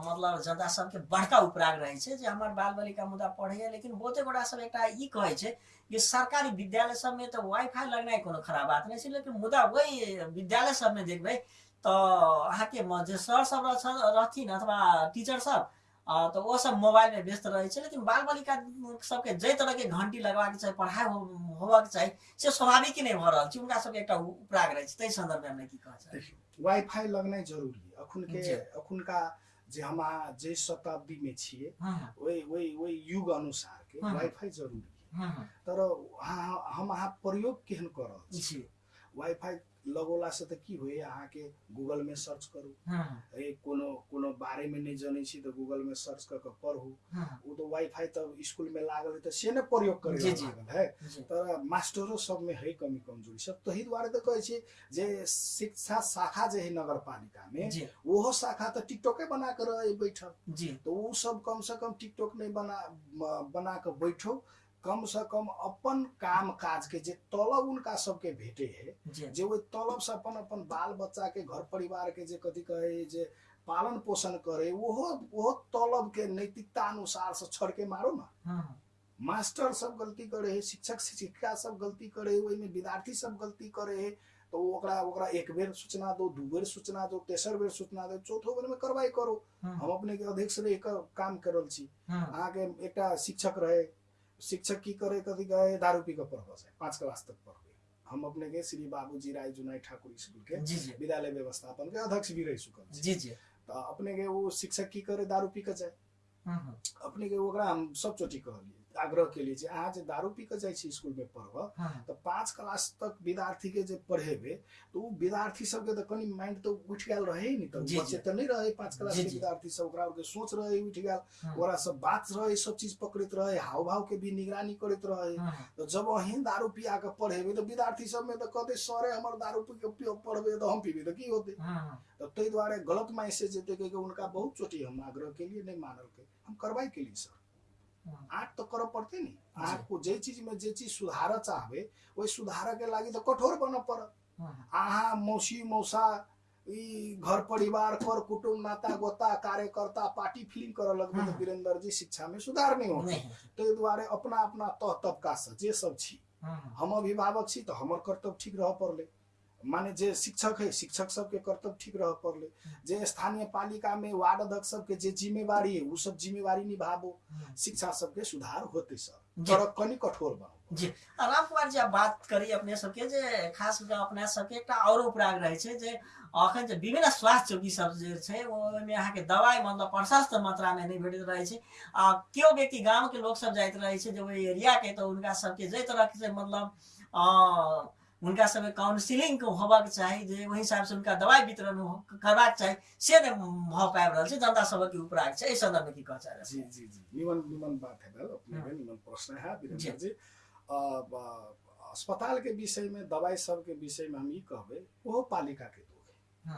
मतलब जनता सबके बड़का उपराग रहै जे हमर बाल बालिका मुदा पढ़ैया लेकिन बहुते गोटा सब एकटा ई कहै छै कि सरकारी विद्यालय सबमे तऽ वाईफाई लगनाइ कोनो खराब बात नहि छै लेकिन मुदा वही विद्यालय सबमे देखबै तऽ अहाँके म- जे सर सब रह- रहथिन अथवा टीचर सब तऽ ओ सब मोबाइल में व्यस्त रहै छै लेकिन बाल बालिका सबके जै तरह के घंटी लगबाक चाही पढ़ाइ हो- होबाक चाही से स्वाभाविक नहि भऽ रहल छै। हुनका सबके एकटा उपराग रहै छै। ताहि संदर्भमे हमरा की चाही वाईफाई लगनाइ जरूरी है अखुन के जी। अखुनका जे हम अहाँ जे शताब्दी में छियै वही वही वही युग अनुसार के। वाईफाई जरूरी तर हम अहाँ प्रयोग केहन कऽ रहल छी? वाईफाई लगौला से तऽ की होइए अहाँके गूगल में सर्च करू ए कोनो कोनो बारे में नहीं जानै छी तऽ गूगल में सर्च कऽ कऽ पढ़ू वो तो वाईफाई तऽ स्कूल में लागल है तऽ से ने प्रयोग करे। लागल है तर मास्टरो सब में है कमी कमजोरी। सब तही दुआरे तऽ कहै छी जे शिक्षा शाखा जे है नगर पालिका में जी। ओहो शाखा तऽ टिकटॉके बना कर रहे बैठल। जी। तो उ सब कम से कम टिकटॉक नहीं बना बना के बैठो। कम से कम अपन काम काज के जे तलब उनका सबके भेटे है जी। ओहि तलब से अपन अपन बाल बच्चा के घर परिवार के जे कथी कहे जे पालन पोषण करे ओहो ओहो तलब के नैतिकता अनुसार से छोड़ के मारो ना। मास्टर सब गलती करे है शिक्षक शिक्षिका सब गलती करे है ओहिमे विद्यार्थी सब गलती करे है तो ओकरा ओकरा एक बेर सूचना दो दू बेर सूचना दो तेसर बेर सूचना दो चौथो बेर में कार्रवाई करो हम अपने के अध्यक्ष रही कर काम कर रहल छी। अहाँके एकटा शिक्षक रहे शिक्षक की करे कथी कहे दारू पी के पढ़बऽ छै। पाँच क्लास तक पढ़बै हम अपने के श्री बाबूजी राय जुनाई ठाकुर स्कूल के विद्यालय व्यवस्थापन के अध्यक्ष भी रह चुकल जी जी। तऽ अपने के वो शिक्षक की करे दारू पी के जाए अपने के ओकरा हम सब चोटी कहलिए आग्रह के लिए जे अहाँ जे दारू पी के जाइ छी स्कूल में पढ़बऽ हम्म, तऽ पाँच क्लास तक विद्यार्थी के जे पढ़ेबे तऽ उ विद्यार्थी सबके तऽ कनि माइंड तो उठि गेल रहे नि तऽ जी, बच्चे। तऽ नहीं रहे पाँच क्लास के विद्यार्थी सब ओकरा के सोच रहे उठि गेल हम्म, ओकरा सब बात रहे सब चीज़ पकड़ैत रहे हाव भाव के भी निगरानी करैत रहे। हम्म, तो जब अहीँ दारू पिया के पढ़ेबे तऽ विद्यार्थी सबमे तऽ कहते सरे हमर दारू पी के पढ़बै तऽ हम पीबै तऽ की होतै? हम्म, तो ताहि दुआरे गलत मैसेज कि उनका बहुत चोटी हम आग्रह के लिए नहीं मानल के हम कार्रवाई के लिए सर। आठ तो करऽ पड़ते नी अहाँको जे चीज में जे चीज सुधारऽ चाहबै ओहि सुधारऽ के लागि तऽ कठोर बनऽ पड़त हम्म, अहाँ मौसी मौसा ई घर परिवार कर कुटुम्ब नाता गोता कार्यकर्ता पार्टी फिलिंग करऽ लगबै हम्म। तऽ वीरेंद्र जी शिक्षा में सुधार नहीं होते ताहि दुआरे अपना अपना तह तबका से जे सब छी हम अभिभावक छी तऽ हमर कर्तव्य ठीक रहऽ पड़लै माने जे शिक्षक है शिक्षक सबके कर्तव्य ठीक रहऽ पड़लै। जे स्थानीय पालिका में वार्ड अध्यक्ष सबके जे जिम्मेवारी है उ सब जिम्मेवारी निभाबो। शिक्षा सबके सुधार होते सर। जी। तर कनि कठोर बनाओ जी। राम कुमार जी बात करी अपने सबके जे खास कऽ अपने सबके एकटा औरो उपराग रहै छै जे अखन जे विभिन्न स्वास्थ्य चौकी सब जे छै ओहिमे अहाँके दवाइ मतलब प्रशस्त मात्रामे नहि भेटैत रहै छै। आ केओ व्यक्ति गामके लोक सब जाइत रहै छै जे ओहि एरियाके तऽ हुनका सबके जाहि तरहके से मतलब अ, हुनका सबके काउन्सिलिंग होबाक चाही जे ओहि हिसाबसँ हुनका दवाइ वितरण करबाक चाही से नहि भऽ पाबि रहल छै जनता सबके उपराग छै एहि सन्दर्भमे की कहऽ जी जी जी। निमन निमन बात है अपने निमन प्रश्न है जी। वीरेंद्र जी। अस्पताल के विषय में दवाई सब के विषय में हम ई कहबै ओहो पालिका के दोष है।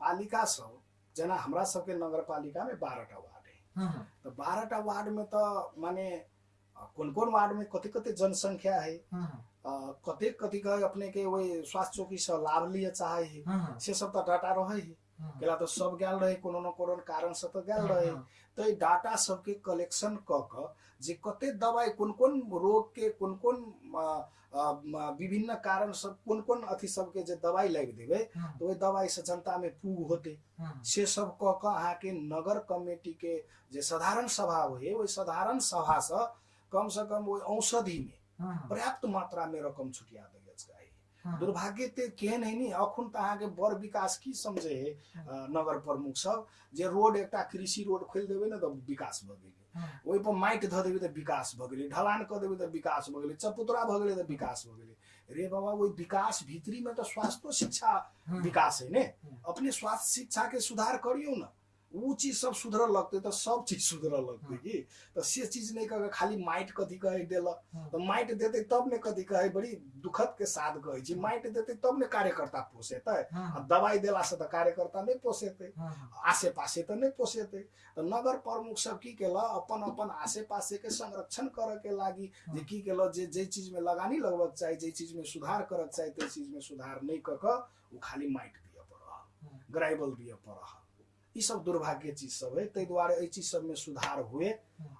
पालिका सब जेना हमरा सबके नगर पालिका में बारहटा वार्ड है। तो बारहटा वार्ड में तो माने कोन कोन वार्ड में कति कति जनसंख्या है। कतेक कति के अपने के वही स्वास्थ्य चौकी से लाभ लिए चाहे है। से सब तो डाटा रहे है। केला तो सब गेल रहे कोनो न कोनो कारण से तो गेल रहे। तो ई डाटा सबके कलेक्शन क क जे कते दवाई कोन कोन रोग के कोन कोन विभिन्न कारण सब कोन कोन अथी सबके जे दवाई लागि देबै हम्म, तो ओहि दवाई से जनता में पूग होते से सब क क अहाँके नगर कमेटी के जे साधारण सभा होइ ओहि साधारण सभा से कम से कम ओहि औषधि में पर्याप्त मात्रा में रकम छुटिया हम्म, दुर्भाग्य ते केहन है नी अखुन तऽ अहाँके बड़ विकास की समझे है। नगर प्रमुख सब। जे रोड एकटा कृषि रोड खोलि देबै ने तऽ विकास भऽ गेलै। हम्म, ओहिपर माटि धऽ देबै तऽ विकास भऽ गेलै ढलान कऽ देबै तऽ विकास भऽ गेलै चपुतरा भऽ गेलै तऽ विकास भऽ गेलै। रे बाबा ओहि विकास भीतरीमे तऽ स्वास्थ्य शिक्षा विकास है ने। अपने स्वास्थ्य शिक्षा के सुधार करियौ न। ऊ चीज सब सुधरऽ लगतै तऽ सब चीज सुधरऽ लगतै कि। से चीज नहि कऽ के खाली माटि कथी कहै देलक हम्म, तऽ माटि देतै तब ने कथी कहै बड़ी दुखद के साथ कहै छी माटि देतै तब ने कार्यकर्ता पोसेतै। आ दवाई देलासँ तऽ कार्यकर्ता नहि पोसेतै। आसे पासे तऽ नहि पोसेतै। तऽ नगर प्रमुख सब की केलक अपन अपन आसे पासे के संरक्षण करऽ के लागि जे की केलक जे जे चीज में लगानी लगबक चाही जे चीज में सुधार करक चाही ताहि चीज में सुधार नहि कऽ कऽ ओ खाली दिअ पड़ल हम्म, ग्राइबल दिअ पड़ल ई सब दुर्भाग्य चीज सब है। ताहि दुआरे एहि चीज सब में सुधार हुए।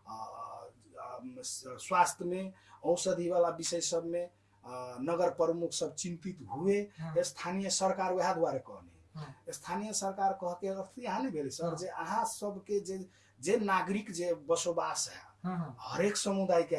आ, आ, स- स्वास्थ्य में औषधि वाला विषय सब में आ, नगर प्रमुख सब चिंतित हुए। स्थानीय सरकार वएह दुआरे कहने। स्थानीय सरकार कह के अर्थ यहाँ नहीं भेलै सर। जे अहाँ सबके जे जे नागरिक जे बसोबास है हरेक समुदाय के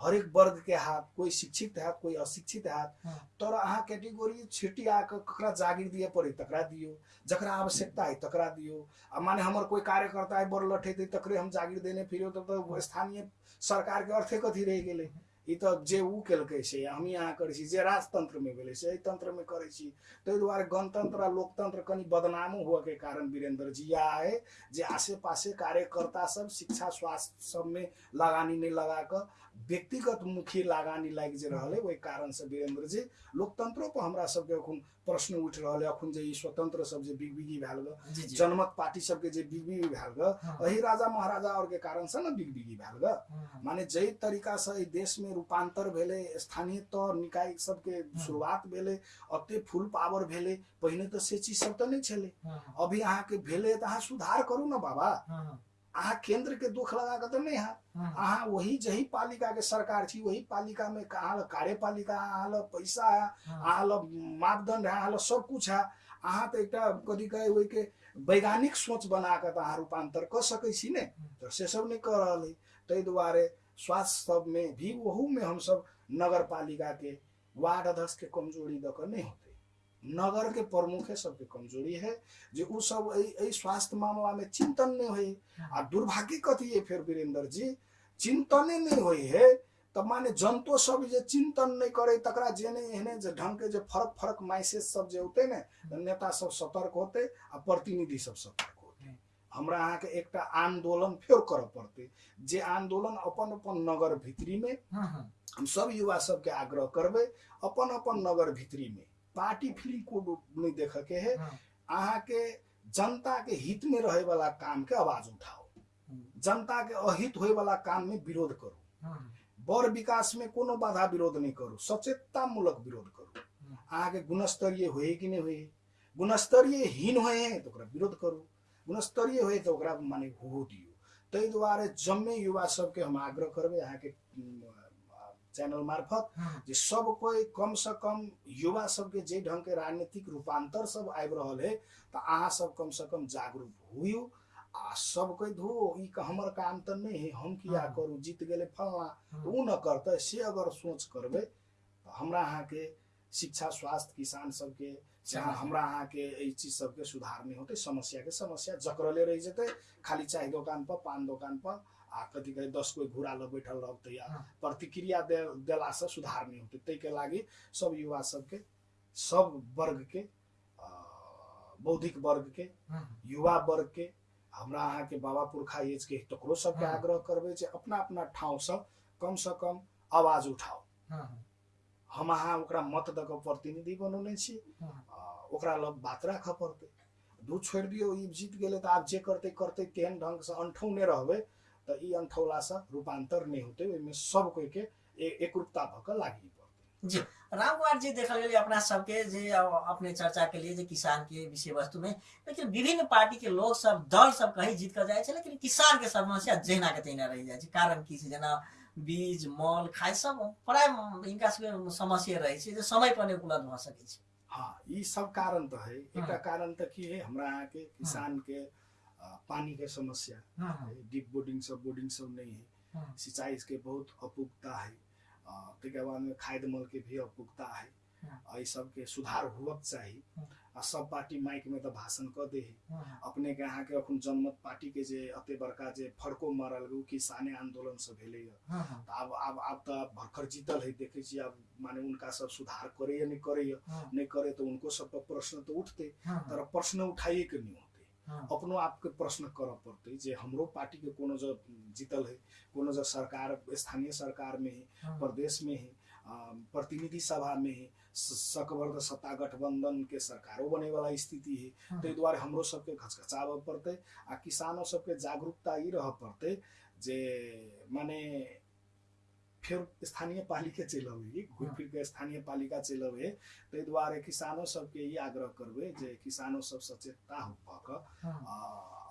हाथ एक वर्ग के हाथ कोई शिक्षित हाथ कोई अशिक्षित हाथ हाँ। तर अहाँ कैटेगोरी छेटी आकर ककरा जागीर दिए पड़े तकरा दियो। जकरा आवश्यकता है तकरा दियो। आ माने हमर कोई कार्यकर्ता है बड़ लठेतै तकरे हम जागीर देने फिर तो, स्थानीय सरकार के अर्थे कथी रह गेलै। ई तऽ जे ऊ केलकै से हमही अहाँ करै छी जे राजतंत्र में भेलै से एहि तंत्र में करै छी ताहि दुआरे गणतंत्र आ लोकतंत्र कनि बदनामो हुआ के कारण वीरेंद्र जी यह है जे आसे पासे कार्यकर्ता सब शिक्षा स्वास्थ्य सब में लगानी नहीं लगा कर व्यक्तिगत मुखी लगानी लागि जे रहल ओहि कारण से वीरेंद्र जी लोकतंत्रो पर हमरा सबके अखन प्रश्न उठि रहल है अखन जे ई स्वतंत्र सब जे बिगबिगी भेल ग जनमत पार्टी सबके जे बिगबिगी भेल ग हाँ। अही राजा महाराजा और के कारण से न बिगबिगी भेल ग। माने जै तरीका से देश में रूपांतर भेलै स्थानीय तौर निकाय सबके शुरुआत भेलै अते फुल पावर भेलै पहिने तऽ से चीज सब तऽ नहि छलै। अभी अहाँके भेलै तऽ अहाँ सुधार करू ने बाबा। अहाँ केंद्र के दुख लगा के तऽ नहि अहाँ वही जही पालिका के सरकार छी वही पालिका में अहाँ कार्यपालिका अहाँ लग पैसा है अहाँ लग मापदंड है अहाँ लग सब कुछ है। अहाँ तऽ एकटा कथी कहे ओहि के वैज्ञानिक सोच बना कऽ तऽ अहाँ रूपांतर कऽ सकै छी ने। तऽ से सब नहि कऽ रहल है ताहि दुआरे स्वास्थ्य सब में भी ओहू में हमसब नगर पालिका के वार्ड अध्यक्ष के कमजोरी दऽ कऽ नहि होते। नगर के प्रमुखे सबके कमज़ोरी है जे उ सब एहि स्वास्थ्य मामला में चिंतन नहीं होई। आ दुर्भाग्य कथी है फिर वीरेंद्र जी? चिंतने नहीं होई है तऽ माने जनतो सब जे चिंतन नहीं करे तकरा जेने एहने जे ढंग के जे फरक फरक मैसेज सब जे होते ने नेता सब सतर्क होते आ प्रतिनिधि सब सतर्क होते। हमरा अहाँके एकटा आंदोलन फेर करऽ पड़तै जे आंदोलन अपन अपन नगर भितरी में हम सब युवा सबके आग्रह करबै अपन अपन नगर भितरी में पार्टी फ़िल्म को नहीं देखे के है। हम्म, अहाँके जनता के हित में रहे वाला काम के आवाज़ उठाओ जनता के अहित होए वाला काम में विरोध करो। हम्म, बड़ विकास में कोनो बाधा विरोध नहीं करू सचेतता मूलक विरोध करू। अहाँके गुणस्तरीय होए कि नहीं होए गुणस्तरीय हीन होए हैं तो विरोध करू। गुणस्तरीय होए तो माने हो दियो। ताहि दुआरे जम्मे युवा सबके हम आग्रह करबै अहाँके उम, चैनल मार्फत जे सब कोई कम से कम युवा सबके जे ढंग के राजनीतिक रूपांतर सब आबि रहल है तऽ अहाँ सब कम से कम जागरूक होइयो। आ सब कोई धो ई का हमर काम तऽ नहीं है हम किया। करू? जीत गेले फलना। उ न करते से अगर सोच करबै तऽ हमरा अहाँके शिक्षा स्वास्थ्य किसान सबके जहाँ समस्या। हमरा अहाँके चीज सबके सुधार नहीं होते समस्या के समस्या जकरले रहि जेतै खाली चाय दोकान पर पान दोकान पर आ कथी कहै दस कोई घुरा ल बैठल रहतै आ हाँ। प्रतिक्रिया दे देलासँ सुधार नहीं होते। ताहिके लागि सब युवा सबके सब वर्गके अ, बौद्धिक वर्गके युवा वर्गके हमरा अहाँके बाबा पुरखा एजके तकरो सबके हाँ। आग्रह करबै जे अपना अपना ठाउँसँ कम से कम आवाज़ उठाओ हम अहाँ ओकरा मत दऽ कऽ प्रतिनिधि बनौने छी ओकरा लग बात राखऽ पड़तै। दू छोड़ि दियौ ई जीत गेलै तऽ आब जे करतै करतै तेहन ढङ्गसँ अनठौने रहबै। तऽ ई अनठौलासँ रूपांतर नहि होतै ओहिमे सब कोइके एकरूपता भऽ कऽ लागि जी। राम कुमार जी देखल गेलै अपना सबके जे अपने चर्चा के लिए जे किसान के विषय वस्तु में लेकिन विभिन्न पार्टी के लोग सब दल सब कहीं जीत कर जाए छै लेकिन किसान के समस्या जहिना के तहिना रहि छै। कारण की छै? जेना बीज मल खाय सब प्राय हिनका सबके समस्या रहै छै जे समय पर नहि उपलब्ध भऽ सकै छै। हाँ ई सब कारण तऽ है। एकटा। कारण तऽ की है? हमरा अहाँके किसानके पानीके समस्या डीप बोर्डिंग सब बोर्डिंग सब नहीं है। सिंचाई के बहुत अपुगता है। अ, ताहिके बादमे खाद मल के भी अपुगता है। हाँ। एहि सबके सुधार हुअक चाही। आ सब पार्टी माइक में तऽ भाषण कऽ दे है अपने के अहाँके अखन जनमत पार्टी के जे अते बड़का जे फड़को मारल उ किसाने आंदोलन से भेलै तऽ आब आब आब तऽ भरखर जीतल है देखै छी आब माने उनका सब सुधार करे या नहीं करे या नहीं करे तो उनको सब पर प्रश्न तो उठते। तर प्रश्न उठाइए के नहीं अपनो आपके प्रश्न करऽ पड़तै जे हमरो पार्टी के कोनो जो जीतल है कोनो जो सरकार स्थानीय सरकार में है। प्रदेश में है प्रतिनिधि सभा में है स- सत्ता गठबंधन के सरकारो बने वाला स्थिति है ताहि दुआरे हमरो सबके घचघचाबऽ पड़तै आ किसानो सबके जागरूकता ई रहऽ पड़तै जे माने फेर स्थानीय पालिके चलि अबै घुरि फिर के स्थानीय पालिका चलि अबै ताहि दुआरे किसानो सबके ई आग्रह करबै जे किसानो सब सचेतता भऽ कऽ आ,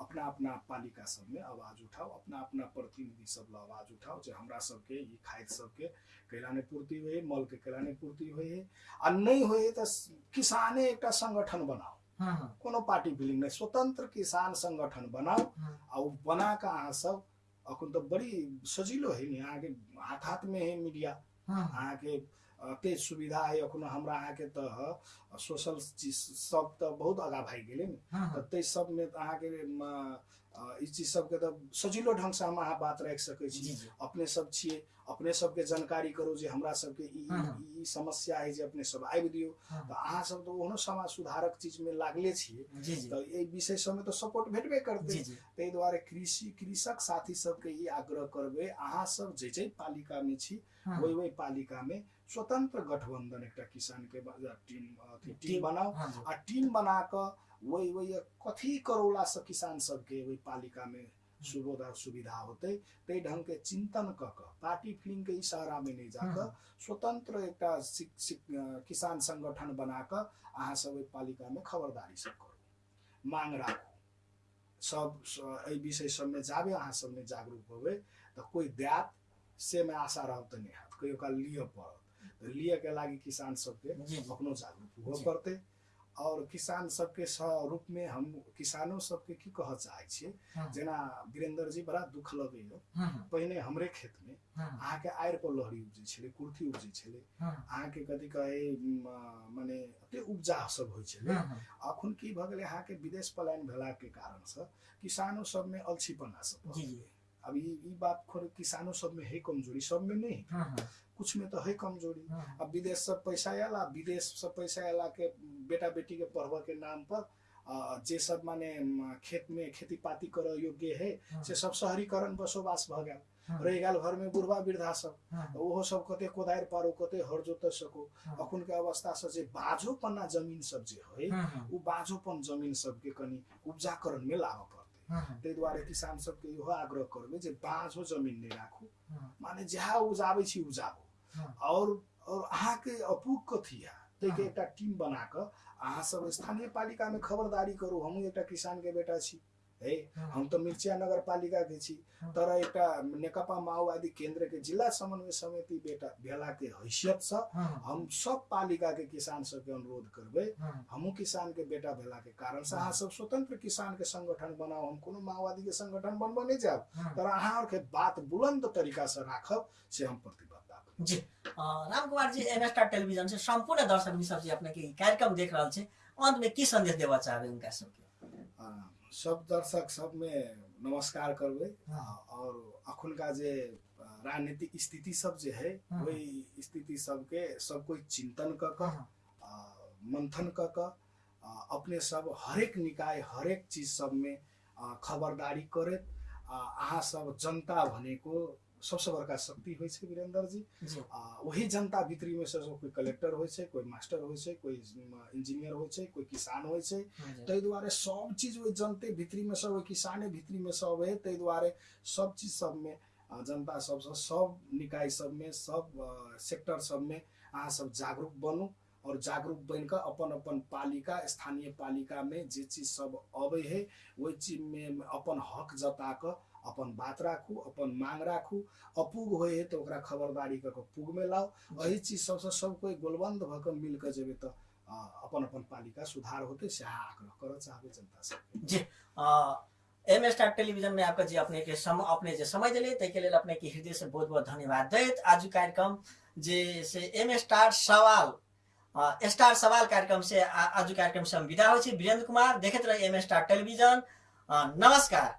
अपना अपना पालिका सबमे आवाज़ उठाओ अपना अपना प्रतिनिधि सब ल आवाज़ उठाओ जे हमरा सबके ई खाद सबके कैला नहि पूर्ति होइ मल के कैला नहि पूर्ति होइ। है आ नहि होइ तऽ किसाने एकटा संगठन बनाओ कोनो पार्टी फिलिंग नहि स्वतंत्र किसान संगठन बनाओ आ उ बना कऽ अहाँ सब अखन तो बड़ी सजिलो है अहाँके हाथ हाथ में है मीडिया अहाँके अ, तेज सुविधा है अखनो हमरा अहाँके तऽ सोशल चीज सब तऽ बहुत आगा भागि गेलै ने। तऽ ताहि सबमे तऽ अहाँके ई चीज सबके तऽ सजिलो ढङ्गसँ हम अहाँ बात राखि सकै छी। अपने सब छियै अपने सबके जानकारी करू जे हमरा सबके ई। ई- समस्या है जे अपने सब आबि दियौ। तऽ अहाँ सब तऽ ओहनो समाज सुधारक चीजमे लागले छियै। तऽ एहि विषय सबमे तऽ सपोर्ट भेटबे करतै। ताहि दुआरे कृषि कृषक साथी सबके ई आग्रह करबै अहाँ सब जे जे पालिकामे छी ओहि ओहि पालिकामे स्वतंत्र गठबंधन एकटा किसानके बा- टीम टीम बनाओ आ टीम बना कऽ वही वही कथी करौलासँ किसान सबके ओहि पालिकामे सुविधा सुविधा होतै ताहि ढङ्गके चिन्तन कऽ कऽ पार्टी फिल्मके इशारामे नहि जा स्वतंत्र सिक, सिक, अ, किसान संगठन बना कऽ अहाँ सब ओहि पालिकामे खबरदारी सब करू। मांग राखू। सब एहि विषय सबमे जाबे अहाँ सबमे जागरूक होबै तऽ कोइ देत से मे आशा रहब तऽ नहि हैत कहियो काल लिअ पड़त। लिअके लागि किसान सबके अपनो जागरूक हुअ। पड़तै और किसान सबके रूपमे हम किसानो सबके की कहऽ चाहै छियै। जेना वीरेंद्र जी बड़ा दुख हाँ, पहिने हमरे खेतमे हाँ, अहाँके आड़ि पर लहरी उपजै छलै कुर्थी उपजै छलै। हाँ, अहाँके कथी कहै म, मने एते उपजा सब होइ हाँ, अखन की भऽ गेलै अहाँके विदेश पलायन भेलाके कारणसँ किसानो सबमे अलछीपना सब जी जी। गेलै। अब ई ई बात खोर किसानो सबमे है कमजोरी सबमे नहीं है हाँ, हाँ, कुछ में तो है कमजोरी। हाँ, अब विदेश से पैसा आयल आ विदेश से पैसा आयला के बेटा बेटी के पढ़बऽ के नाम पर जे सब माने म, खेत में खेती पाती करऽ योग्य है हाँ, से सब शहरीकरण बसोबास गेल। हाँ, रहि गेल घर में बुढ़वा वृद्धा सब ओहो सब कते कोदारि पारो कते हर जोतऽ सको। अखन के अवस्था से जे बाझोपना जमीन सब जे है उ बाझोपन जमीन सबके कनि उपजाकरण में हाँ, ताहि दुआरे किसान सबके इहो आग्रह करबै जे बाझो जमीन नहि राखू। माने जहाँ उपजाबै छी उपजाबू और और अहाँके अपूग कथी है। ताहिके। एकटा टीम बना कऽ अहाँ सब स्थानीय पालिका में खबरदारी करू हमहूँ एकटा किसान के बेटा छी। है? हम तऽ मिर्चिया नगर पालिका के छी। तर एकटा नेकपा माओवादी केंद्र के जिला समन्वय समिति बेटा भेला के हैसियत से हम सब पालिका के किसान सबके अनुरोध करबै। हमहूँ किसान के बेटा भेला के कारण से अहाँ सब स्वतंत्र किसान के संगठन बनाओ हम कोनो माओवादी के संगठन बनबऽ नहि जायब तर अहाँ और के बात बुलंद तरीका से राखब से हम प्रतिबद्धता करब। जी। Ram Kumar ji M Star television से संपूर्ण दर्शक मित्र जी अपने कार्यक्रम देख रहल छै। अंत में की संदेश देवा चाहबे उनका सबके? सब दर्शक सब में नमस्कार करबै। और अखुनका जे राजनीतिक स्थिति सब जे है हाँ। वही स्थिति सबके सब कोई चिंतन क क आ, मंथन क क आ, अपने सब हरेक निकाय हरेक चीज सब में आ, खबरदारी करैत अहाँ सब जनता भनेको सबसे बड़का शक्ति होइ छै वीरेंद्र जी। आ, वही जनता भित्री में से कोई कलेक्टर होइ छै कोई मास्टर होइ छै कोई इंजीनियर होइ छै कोई किसान होइ छै। ताहि दुआरे सब चीज ओहि जनते भित्री में सब ओहि किसाने भित्री में सब है। ताहि दुआरे सब चीज सब में जनता सबसँ सब निकाय सब में सब सेक्टर सब में अहाँ सब जागरूक बनू और जागरूक बन कऽ अपन अपन पालिका स्थानीय पालिका में जे चीज सब अबै है ओहि चीज में अपन हक जता कऽ अपन बात राखू अपन मांग राखू अपूग होइ है तऽ ओकरा खबरदारी कऽ कऽ पूग में लाउ एहि चीज सबसँ सब कोई गोलबंद भऽ कऽ मिल कऽ जेबै तऽ अपन अपन पालिका सुधार होते से अहाँ आग्रह करऽ चाहबै जनता से जी एम स्टार टेलीविजन में आपका जी अपने के सम अपने जे समय दिले ताहि के लेल अपने के हृदय से बहुत बहुत धन्यवाद दैत। आज कार्यक्रम जे से एम स्टार सवाल स्टार सवाल कार्यक्रम से आज कार्यक्रम से हम विदा होइ छी। वीरेंद्र कुमार देखैत रही एम स्टार टेलीविजन। नमस्कार।